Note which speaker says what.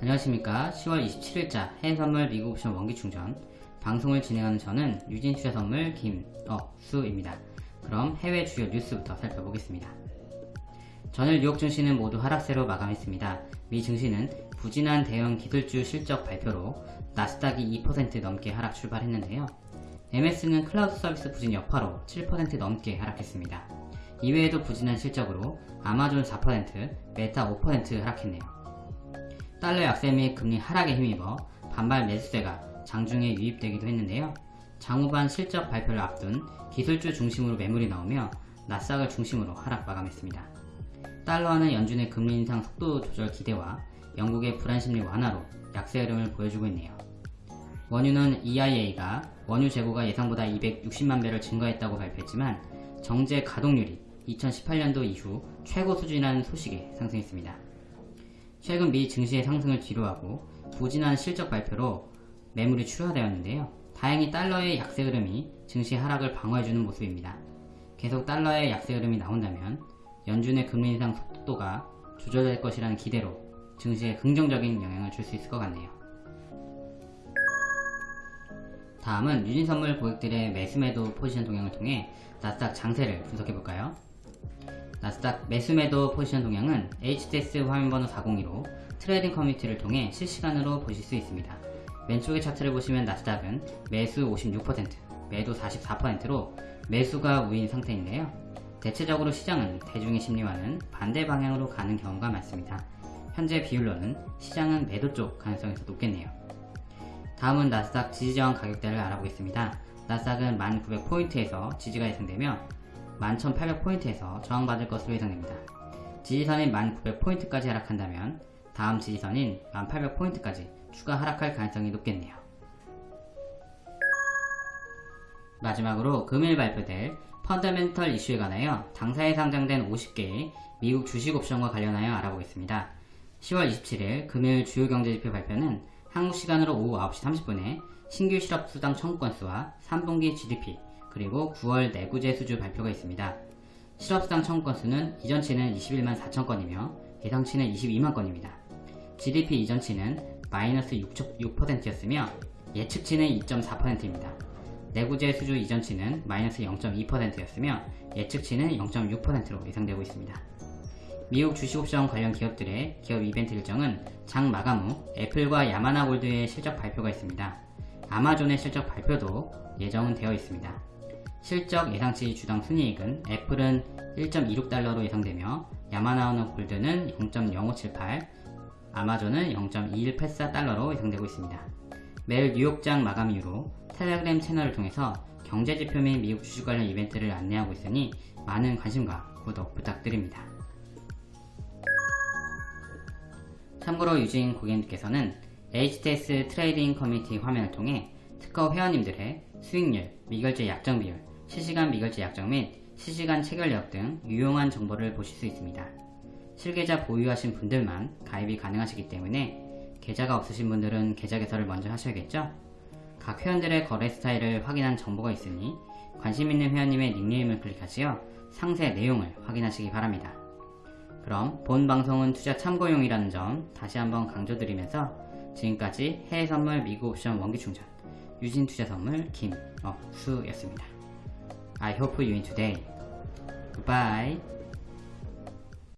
Speaker 1: 안녕하십니까. 10월 27일자 해외선물 미국 옵션 원기충전. 방송을 진행하는 저는 유진투자선물 김억수입니다. 그럼 해외 주요 뉴스부터 살펴보겠습니다. 전일 뉴욕 증시는 모두 하락세로 마감했습니다. 미 증시는 부진한 대형 기술주 실적 발표로 나스닥이 2% 넘게 하락 출발했는데요. MS는 클라우드 서비스 부진 여파로 7% 넘게 하락했습니다. 이외에도 부진한 실적으로 아마존 4%, 메타 5% 하락했네요 달러 약세 및 금리 하락에 힘입어 반발 매수세가 장중에 유입되기도 했는데요. 장후반 실적 발표를 앞둔 기술주 중심으로 매물이 나오며 나스닥을 중심으로 하락 마감했습니다. 달러화는 연준의 금리 인상 속도 조절 기대와 영국의 불안 심리 완화로 약세 흐름을 보여주고 있네요. 원유는 EIA가 원유 재고가 예상보다 260만 배를 증가했다고 발표했지만 정제 가동률이 2018년도 이후 최고 수준이라는 소식에 상승했습니다. 최근 미 증시의 상승을 뒤로하고 부진한 실적 발표로 매물이 출하되었는데요. 다행히 달러의 약세 흐름이 증시 하락을 방어해주는 모습입니다. 계속 달러의 약세 흐름이 나온다면 연준의 금리 인상 속도가 조절될 것이라는 기대로 증시에 긍정적인 영향을 줄 수 있을 것 같네요. 다음은 유진선물 고객들의 매수매도 포지션 동향을 통해 나스닥 장세를 분석해볼까요? 나스닥 매수매도 포지션 동향은 HTS 화면번호 402로 trading 커뮤니티를 통해 실시간으로 보실 수 있습니다. 왼쪽의 차트를 보시면 나스닥은 매수 56%, 매도 44%로 매수가 우위인 상태인데요. 대체적으로 시장은 대중의 심리와는 반대 방향으로 가는 경우가 많습니다. 현재 비율로는 시장은 매도 쪽 가능성이 더 높겠네요. 다음은 나스닥 지지저항 가격대를 알아보겠습니다. 나스닥은 1900포인트에서 지지가 예상되며 11,800포인트에서 저항받을 것으로 예상됩니다. 지지선인 1,900포인트까지 하락한다면 다음 지지선인 1,800포인트까지 추가 하락할 가능성이 높겠네요. 마지막으로 금일 발표될 펀더멘털 이슈에 관하여 당사에 상장된 50개의 미국 주식 옵션과 관련하여 알아보겠습니다. 10월 27일 금일 주요 경제지표 발표는 한국 시간으로 오후 9시 30분에 신규 실업수당 청구 건수와 3분기 GDP, 그리고 9월 내구재 수주 발표가 있습니다. 실업수당 청구 건수는 이전치는 21만 4천 건이며 예상치는 22만 건입니다. GDP 이전치는 마이너스 6%였으며 예측치는 2.4%입니다. 내구재 수주 이전치는 마이너스 0.2%였으며 예측치는 0.6%로 예상되고 있습니다. 미국 주식옵션 관련 기업들의 기업 이벤트 일정은 장 마감 후 애플과 야마나 골드의 실적 발표가 있습니다. 아마존의 실적 발표도 예정은 되어 있습니다. 실적 예상치 주당 순이익은 애플은 1.26달러로 예상되며 야마나우노 골드는 0.0578, 아마존은 0.2184달러로 예상되고 있습니다. 매일 뉴욕장 마감 이후로 텔레그램 채널을 통해서 경제지표 및 미국 주식 관련 이벤트를 안내하고 있으니 많은 관심과 구독 부탁드립니다. 참고로 유진 고객님께서는 HTS trading 커뮤니티 화면을 통해 특허 회원님들의 수익률, 미결제 약정 비율, 실시간 미결제 약정 및 실시간 체결력 등 유용한 정보를 보실 수 있습니다. 실계좌 보유하신 분들만 가입이 가능하시기 때문에 계좌가 없으신 분들은 계좌 개설을 먼저 하셔야겠죠? 각 회원들의 거래 스타일을 확인한 정보가 있으니 관심 있는 회원님의 닉네임을 클릭하시어 상세 내용을 확인하시기 바랍니다. 그럼 본 방송은 투자 참고용이라는 점 다시 한번 강조드리면서 지금까지 해외 선물 미국 옵션 원기 충전 유진 투자 선물 김억수였습니다. I hope you win today. Goodbye.